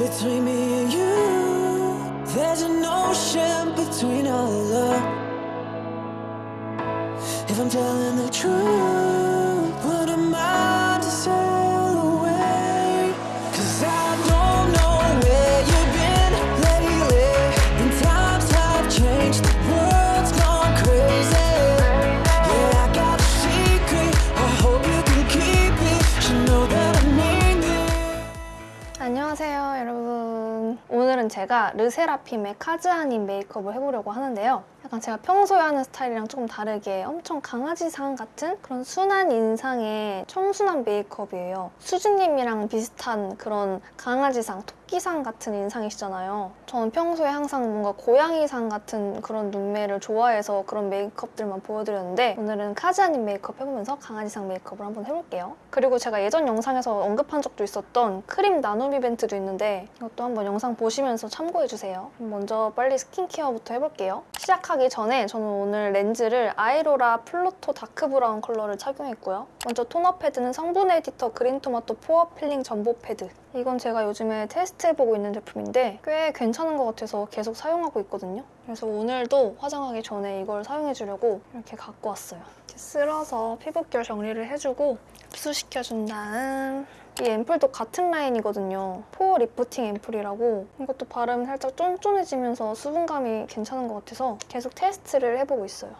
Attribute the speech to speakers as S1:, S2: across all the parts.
S1: between me and you. There's an ocean between our love. If I'm telling the truth,
S2: 제가 르세라핌의 카즈하님 메이크업을 해보려고 하는데요. 약간 제가 평소에 하는 스타일이랑 조금 다르게 엄청 강아지상 같은 그런 순한 인상의 청순한 메이크업이에요. 수진님이랑 비슷한 그런 강아지상, 토끼상 같은 인상이시잖아요 저는 평소에 항상 뭔가 고양이상 같은 그런 눈매를 좋아해서 그런 메이크업들만 보여드렸는데 오늘은 카즈하님 메이크업 해보면서 강아지상 메이크업을 한번 해볼게요 그리고 제가 예전 영상에서 언급한 적도 있었던 크림 나눔 이벤트도 있는데 이것도 한번 영상 보시면서 참고해주세요. 먼저 빨리 스킨케어부터 해볼게요. 시작하기 전에 저는 오늘 렌즈를 아이로라 플루토 다크 브라운 컬러를 착용했고요. 먼저 토너 패드는 성분 에디터 그린 토마토 pore 필링 점보 패드. 이건 제가 요즘에 테스트해보고 있는 제품인데 꽤 괜찮은 것 같아서 계속 사용하고 있거든요. 그래서 오늘도 화장하기 전에 이걸 사용해주려고 이렇게 갖고 왔어요. 이렇게 쓸어서 피부결 정리를 해주고 흡수시켜준 다음 이 앰플도 같은 라인이거든요. pore 리프팅 앰플이라고 이것도 바르면 살짝 쫀쫀해지면서 수분감이 괜찮은 것 같아서 계속 테스트를 해보고 있어요.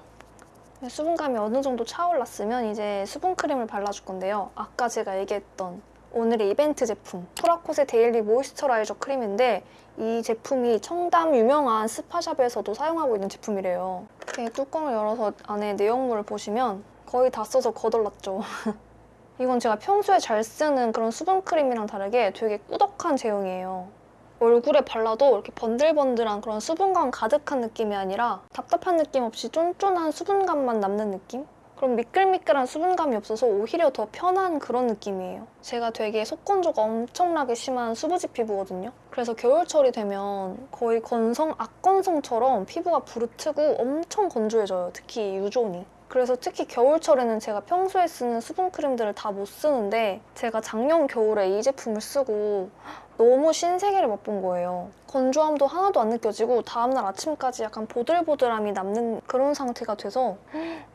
S2: 수분감이 어느 정도 차올랐으면 이제 수분 크림을 발라줄 건데요. 아까 제가 얘기했던 오늘의 이벤트 제품 프라콧의 daily moisturizer 크림인데 이 제품이 청담 유명한 스파샵에서도 사용하고 있는 제품이래요. 이렇게 뚜껑을 열어서 안에 내용물을 보시면 거의 다 써서 거덜났죠. 이건 제가 평소에 잘 쓰는 그런 수분크림이랑 다르게 되게 꾸덕한 제형이에요. 얼굴에 발라도 이렇게 번들번들한 그런 수분감 가득한 느낌이 아니라 답답한 느낌 없이 쫀쫀한 수분감만 남는 느낌? 그럼 미끌미끌한 수분감이 없어서 오히려 더 편한 그런 느낌이에요. 제가 되게 속건조가 엄청나게 심한 수부지 피부거든요. 그래서 겨울철이 되면 거의 건성, 악건성처럼 피부가 부르트고 엄청 건조해져요. 특히 유존이. 그래서 특히 겨울철에는 제가 평소에 쓰는 수분크림들을 다 못 쓰는데 제가 작년 겨울에 이 제품을 쓰고 너무 신세계를 맛본 거예요. 건조함도 하나도 안 느껴지고 다음날 아침까지 약간 보들보들함이 남는 그런 상태가 돼서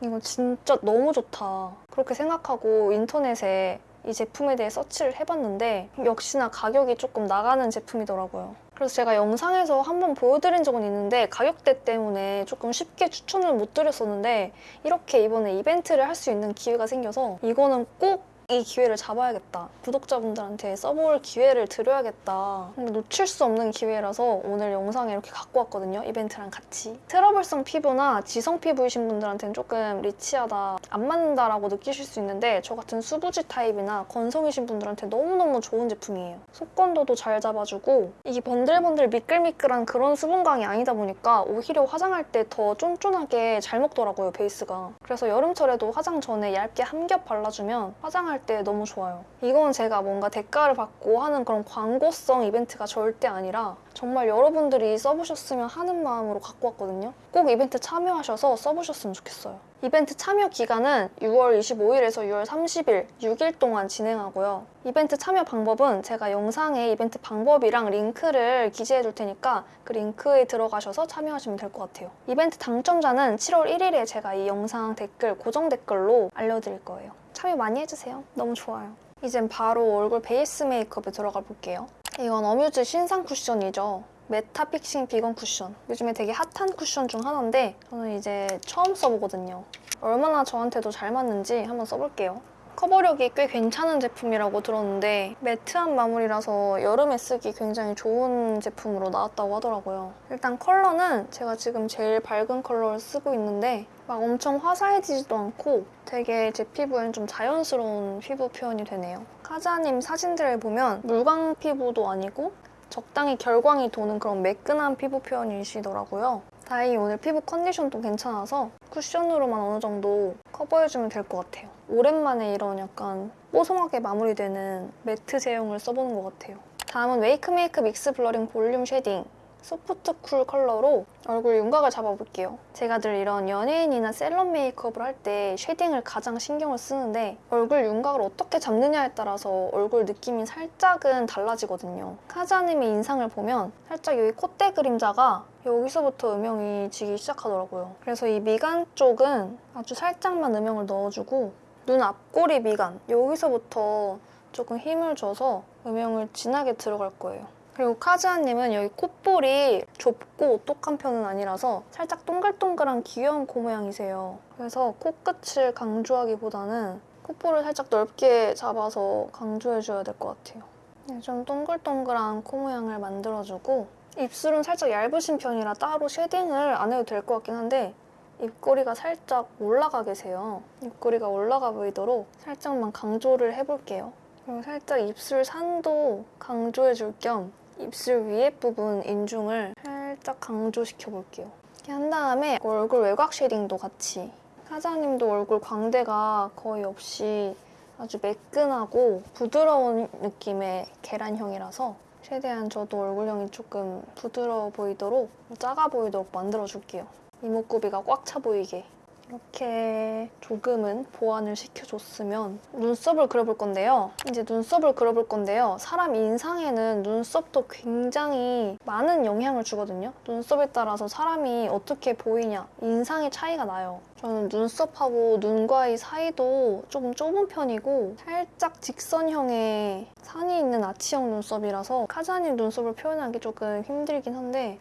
S2: 이거 진짜 너무 좋다. 그렇게 생각하고 인터넷에 이 제품에 대해 서치를 해봤는데 역시나 가격이 조금 나가는 제품이더라고요. 그래서 제가 영상에서 한번 보여드린 적은 있는데 가격대 때문에 조금 쉽게 추천을 못 드렸었는데 이렇게 이번에 이벤트를 할 수 있는 기회가 생겨서 이거는 꼭 이 기회를 잡아야겠다. 구독자분들한테 써볼 기회를 드려야겠다. 근데 놓칠 수 없는 기회라서 오늘 영상에 이렇게 갖고 왔거든요. 이벤트랑 같이. 트러블성 피부나 지성 피부이신 분들한테는 조금 rich하다, 안 맞는다라고 느끼실 수 있는데 저 같은 수부지 타입이나 건성이신 분들한테 너무너무 좋은 제품이에요. 속건조도 잘 잡아주고 이게 번들번들 미끌미끌한 그런 수분감이 아니다 보니까 오히려 화장할 때 더 쫀쫀하게 잘 먹더라고요, 베이스가. 그래서 여름철에도 화장 전에 얇게 한 겹 발라주면 화장할 때 너무 좋아요. 이건 제가 뭔가 대가를 받고 하는 그런 광고성 이벤트가 절대 아니라 정말 여러분들이 써보셨으면 하는 마음으로 갖고 왔거든요. 꼭 이벤트 참여하셔서 써보셨으면 좋겠어요. 이벤트 참여 기간은 6월 25일에서 6월 30일 6일 동안 진행하고요. 이벤트 참여 방법은 제가 영상에 이벤트 방법이랑 링크를 기재해 둘 테니까 그 링크에 들어가셔서 참여하시면 될 것 같아요. 이벤트 당첨자는 7월 1일에 제가 이 영상 댓글, 고정 댓글로 알려드릴 거예요. 참여 많이 해주세요. 너무 좋아요. 이젠 바로 얼굴 베이스 메이크업에 들어가 볼게요. 이건 어뮤즈 신상 쿠션이죠. meta fixing 비건 쿠션. 요즘에 되게 핫한 쿠션 중 하나인데 저는 이제 처음 써보거든요. 얼마나 저한테도 잘 맞는지 한번 써볼게요. 커버력이 꽤 괜찮은 제품이라고 들었는데 matte한 마무리라서 여름에 쓰기 굉장히 좋은 제품으로 나왔다고 하더라고요. 일단 컬러는 제가 지금 제일 밝은 컬러를 쓰고 있는데 막 엄청 화사해지지도 않고 되게 제 피부엔 좀 자연스러운 피부 표현이 되네요. 카즈하님 사진들을 보면 물광 피부도 아니고 적당히 결광이 도는 그런 매끈한 피부 표현이시더라고요. 다행히 오늘 피부 컨디션도 괜찮아서 쿠션으로만 어느 정도 커버해주면 될 것 같아요. 오랜만에 이런 약간 뽀송하게 마무리되는 matte 제형을 써보는 것 같아요. 다음은 웨이크메이크 mix blurring volume shading soft cool 컬러로 얼굴 윤곽을 잡아볼게요. 제가 늘 이런 연예인이나 셀럽 메이크업을 할 때 shading을 가장 신경을 쓰는데 얼굴 윤곽을 어떻게 잡느냐에 따라서 얼굴 느낌이 살짝은 달라지거든요. 카즈하님의 인상을 보면 살짝 여기 콧대 그림자가 여기서부터 음영이 지기 시작하더라고요. 그래서 이 미간 쪽은 아주 살짝만 음영을 넣어주고 눈 앞꼬리 미간 여기서부터 조금 힘을 줘서 음영을 진하게 들어갈 거예요. 그리고 카즈하님은 여기 콧볼이 좁고 오똑한 편은 아니라서 살짝 동글동글한 귀여운 코 모양이세요. 그래서 코끝을 강조하기보다는 콧볼을 살짝 넓게 잡아서 강조해줘야 될 것 같아요. 네, 좀 동글동글한 코 모양을 만들어주고 입술은 살짝 얇으신 편이라 따로 shading을 안 해도 될 것 같긴 한데 입꼬리가 살짝 올라가 계세요. 입꼬리가 올라가 보이도록 살짝만 강조를 해볼게요. 그리고 살짝 입술 산도 강조해줄 겸 입술 위에 부분 인중을 살짝 강조시켜 볼게요. 이렇게 한 다음에 얼굴 외곽 쉐딩도 같이 사장님도 얼굴 광대가 거의 없이 아주 매끈하고 부드러운 느낌의 계란형이라서 최대한 저도 얼굴형이 조금 부드러워 보이도록 작아 보이도록 만들어줄게요. 이목구비가 꽉 차 보이게 이렇게 조금은 보완을 시켜줬으면 눈썹을 그려볼 건데요. 이제 눈썹을 그려볼 건데요. 사람 인상에는 눈썹도 굉장히 많은 영향을 주거든요. 눈썹에 따라서 사람이 어떻게 보이냐, 인상의 차이가 나요. 저는 눈썹하고 눈과의 사이도 조금 좁은 편이고 살짝 직선형의 산이 있는 아치형 눈썹이라서 카자니 눈썹을 표현하기 조금 힘들긴 한데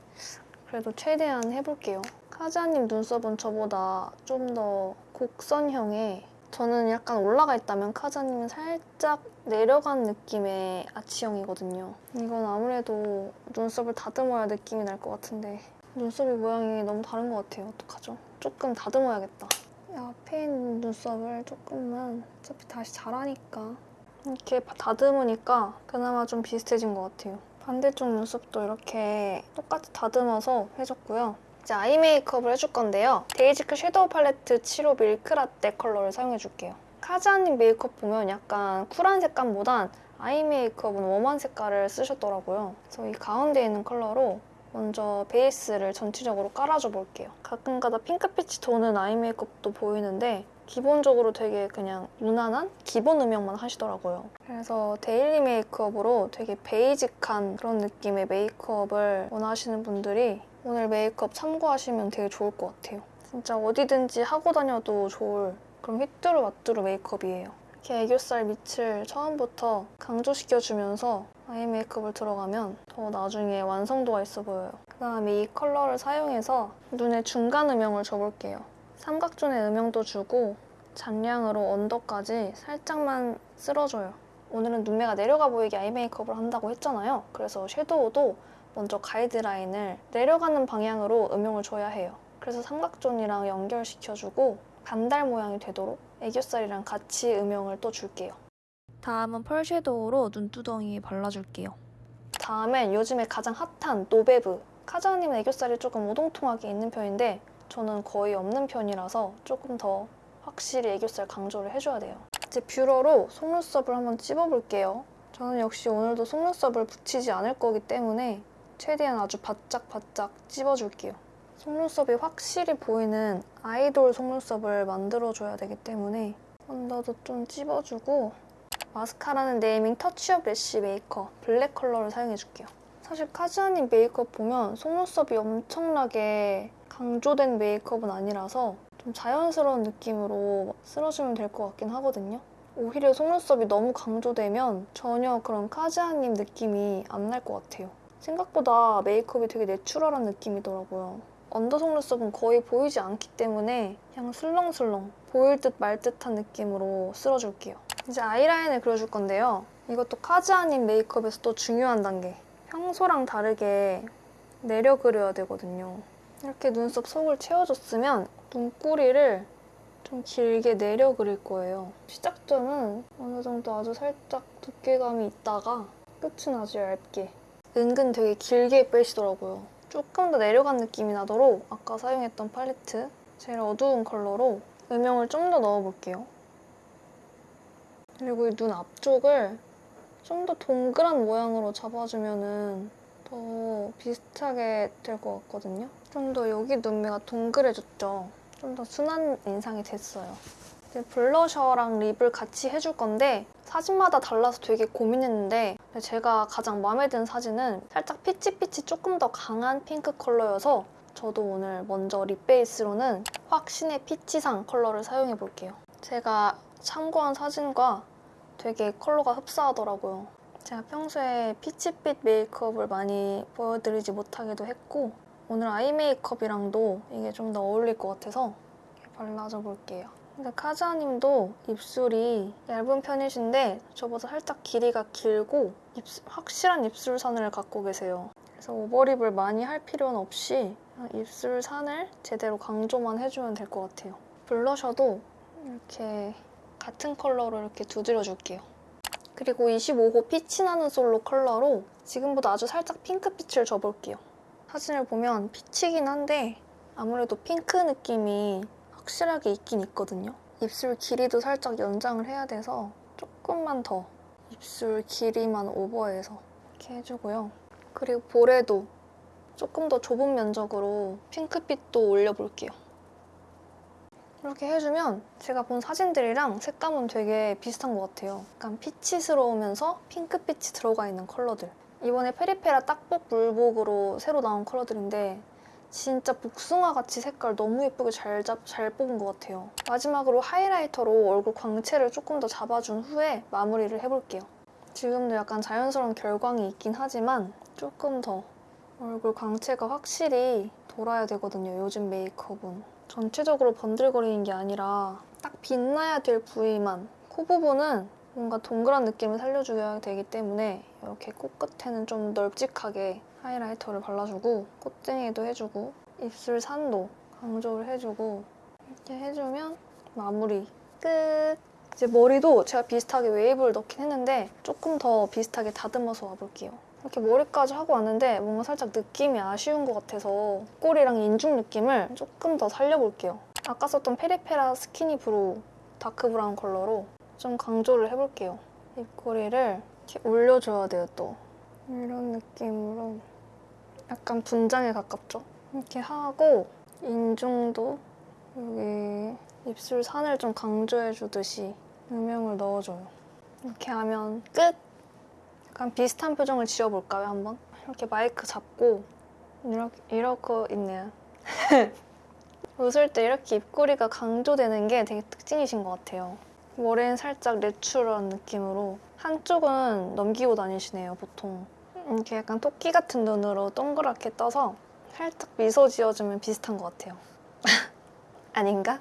S2: 그래도 최대한 해볼게요. 카자님 눈썹은 저보다 좀 더 곡선형의 저는 약간 올라가 있다면 카자님은 살짝 내려간 느낌의 아치형이거든요. 이건 아무래도 눈썹을 다듬어야 느낌이 날 것 같은데 눈썹이 모양이 너무 다른 것 같아요. 어떡하죠? 조금 다듬어야겠다. 앞에 있는 눈썹을 조금만 어차피 다시 자라니까 이렇게 다듬으니까 그나마 좀 비슷해진 것 같아요. 반대쪽 눈썹도 이렇게 똑같이 다듬어서 해줬고요. 이제 아이 메이크업을 해줄 건데요. 데이지크 섀도우 팔레트 7호 밀크라떼 컬러를 사용해줄게요. 카즈하님 메이크업 보면 약간 쿨한 색감보단 아이 메이크업은 warm한 색깔을 쓰셨더라고요. 그래서 이 가운데 있는 컬러로 먼저 베이스를 전체적으로 깔아줘 볼게요. 가끔가다 핑크빛이 도는 아이 메이크업도 보이는데 기본적으로 되게 그냥 무난한 기본 음영만 하시더라고요. 그래서 daily 메이크업으로 되게 basic한 그런 느낌의 메이크업을 원하시는 분들이 오늘 메이크업 참고하시면 되게 좋을 것 같아요. 진짜 어디든지 하고 다녀도 좋을 그런 휘뚜루 마뚜루 메이크업이에요. 이렇게 애교살 밑을 처음부터 강조시켜주면서 아이 메이크업을 들어가면 더 나중에 완성도가 있어 보여요. 그 다음에 이 컬러를 사용해서 눈의 중간 음영을 줘볼게요. 삼각존의 음영도 주고 잔량으로 under까지 살짝만 쓸어줘요. 오늘은 눈매가 내려가 보이게 아이 메이크업을 한다고 했잖아요. 그래서 섀도우도 먼저 가이드라인을 내려가는 방향으로 음영을 줘야 해요. 그래서 삼각존이랑 연결시켜주고 반달 모양이 되도록 애교살이랑 같이 음영을 또 줄게요. 다음은 펄 섀도우로 눈두덩이에 발라줄게요. 다음엔 요즘에 가장 핫한 노베브. 카즈하님은 애교살이 조금 오동통하게 있는 편인데 저는 거의 없는 편이라서 조금 더 확실히 애교살 강조를 해줘야 돼요. 이제 뷰러로 속눈썹을 한번 찝어볼게요. 저는 역시 오늘도 속눈썹을 붙이지 않을 거기 때문에 최대한 아주 바짝바짝 찝어줄게요. 속눈썹이 확실히 보이는 아이돌 속눈썹을 만들어줘야 되기 때문에 언더도 좀 찝어주고 마스카라는 네이밍 touch up lash maker 블랙 컬러를 사용해줄게요. 사실 카즈하님 메이크업 보면 속눈썹이 엄청나게 강조된 메이크업은 아니라서 좀 자연스러운 느낌으로 쓸어주면 될 것 같긴 하거든요. 오히려 속눈썹이 너무 강조되면 전혀 그런 카즈아님 느낌이 안 날 것 같아요. 생각보다 메이크업이 되게 내추럴한 느낌이더라고요. 언더 속눈썹은 거의 보이지 않기 때문에 그냥 슬렁슬렁 보일 듯 말 듯한 느낌으로 쓸어줄게요. 이제 아이라인을 그려줄 건데요. 이것도 카즈아님 메이크업에서 또 중요한 단계. 평소랑 다르게 내려 그려야 되거든요. 이렇게 눈썹 속을 채워줬으면 눈꼬리를 좀 길게 내려 그릴 거예요. 시작점은 어느 정도 아주 살짝 두께감이 있다가 끝은 아주 얇게. 은근 되게 길게 빼시더라고요. 조금 더 내려간 느낌이 나도록 아까 사용했던 팔레트 제일 어두운 컬러로 음영을 좀 더 넣어볼게요. 그리고 이 눈 앞쪽을 좀 더 동그란 모양으로 잡아주면 더 비슷하게 될 것 같거든요. 좀 더 여기 눈매가 동그래졌죠. 좀 더 순한 인상이 됐어요. 블러셔랑 lip을 같이 해줄 건데 사진마다 달라서 되게 고민했는데 제가 가장 마음에 드는 사진은 살짝 peach peach 조금 더 강한 핑크 컬러여서 저도 오늘 먼저 lip 베이스로는 확신의 peach상 컬러를 사용해 볼게요. 제가 참고한 사진과 되게 컬러가 흡사하더라고요. 제가 평소에 peach빛 메이크업을 많이 보여드리지 못하기도 했고 오늘 아이 메이크업이랑도 이게 좀 더 어울릴 것 같아서 발라줘 볼게요. 근데 카자님도 입술이 얇은 편이신데 저보다 살짝 길이가 길고 입술- 확실한 입술선을 갖고 계세요. 그래서 오버립을 많이 할 필요는 없이 입술산을 제대로 강조만 해주면 될 것 같아요. 블러셔도 이렇게 같은 컬러로 이렇게 두드려 줄게요. 그리고 25호 피치 나는 솔로 컬러로 지금보다 아주 살짝 핑크빛을 줘볼게요. 사진을 보면 피치긴 한데 아무래도 핑크 느낌이 확실하게 있긴 있거든요. 입술 길이도 살짝 연장을 해야 돼서 조금만 더 입술 길이만 오버해서 이렇게 해주고요. 그리고 볼에도 조금 더 좁은 면적으로 핑크빛도 올려볼게요. 이렇게 해주면 제가 본 사진들이랑 색감은 되게 비슷한 것 같아요. 약간 피치스러우면서 핑크빛이 들어가 있는 컬러들. 이번에 페리페라 딱복 물복으로 새로 나온 컬러들인데 진짜 복숭아같이 색깔 너무 예쁘게 잘, 잡, 잘 뽑은 것 같아요. 마지막으로 하이라이터로 얼굴 광채를 조금 더 잡아준 후에 마무리를 해볼게요. 지금도 약간 자연스러운 결광이 있긴 하지만 조금 더 얼굴 광채가 확실히 돌아야 되거든요. 요즘 메이크업은. 전체적으로 번들거리는 게 아니라 딱 빛나야 될 부위만 코 부분은 뭔가 동그란 느낌을 살려줘야 되기 때문에 이렇게 코끝에는 좀 널찍하게 하이라이터를 발라주고 콧등에도 해주고 입술 산도 강조를 해주고 이렇게 해주면 마무리 끝! 이제 머리도 제가 비슷하게 웨이브를 넣긴 했는데 조금 더 비슷하게 다듬어서 와볼게요. 이렇게 머리까지 하고 왔는데 뭔가 살짝 느낌이 아쉬운 것 같아서 꼬리랑 인중 느낌을 조금 더 살려볼게요. 아까 썼던 페리페라 skinny brow dark brown 컬러로 좀 강조를 해볼게요. 입꼬리를 이렇게 올려줘야 돼요, 또. 이런 느낌으로 약간 분장에 가깝죠? 이렇게 하고 인중도 여기 입술 산을 좀 강조해주듯이 음영을 넣어줘요. 이렇게 하면 끝! 약간 비슷한 표정을 지어볼까요, 한번? 이렇게 마이크 잡고 이렇게, 이러고 있네요. 웃을 때 이렇게 입꼬리가 강조되는 게 되게 특징이신 것 같아요. 머리는 살짝 내추럴한 느낌으로 한쪽은 넘기고 다니시네요, 보통. 이렇게 약간 토끼 같은 눈으로 동그랗게 떠서 살짝 미소 지어주면 비슷한 것 같아요. 아닌가?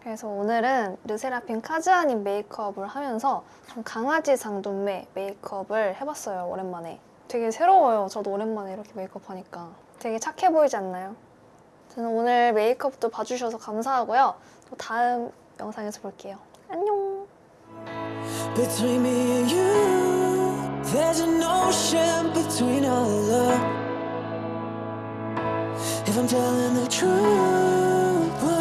S2: 그래서 오늘은 르세라핌 카즈아님 메이크업을 하면서 좀 강아지상 눈매 메이크업을 해봤어요, 오랜만에. 되게 새로워요, 저도 오랜만에 이렇게 메이크업 하니까. 되게 착해 보이지 않나요? 저는 오늘 메이크업도 봐주셔서 감사하고요. 또 다음 영상에서 볼게요. 안녕!
S1: There's an ocean between our love If I'm telling the truth